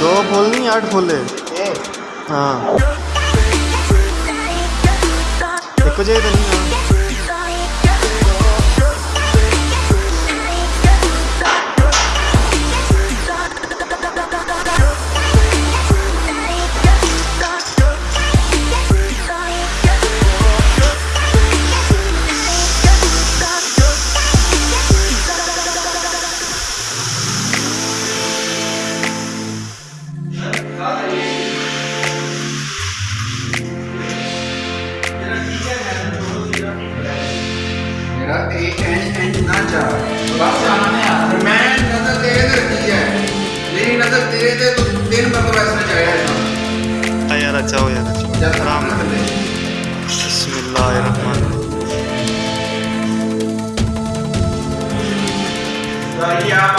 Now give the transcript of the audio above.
दो फूल नहीं आठ फूल है हाँ। एक बजे तो नहीं मेरा ए एन एन ना जा बस आना नहीं आता मैं नज़र तेरे पे दी है? मेरी नज़र तेरे पे तो दिन भर तो ना जाएगा हाँ। यार अच्छा हो यार अच्छा आराम कर ले। बिस्मिल्लाहिर्रहमान बिस्मिल्लाहिर्रहमान ऐ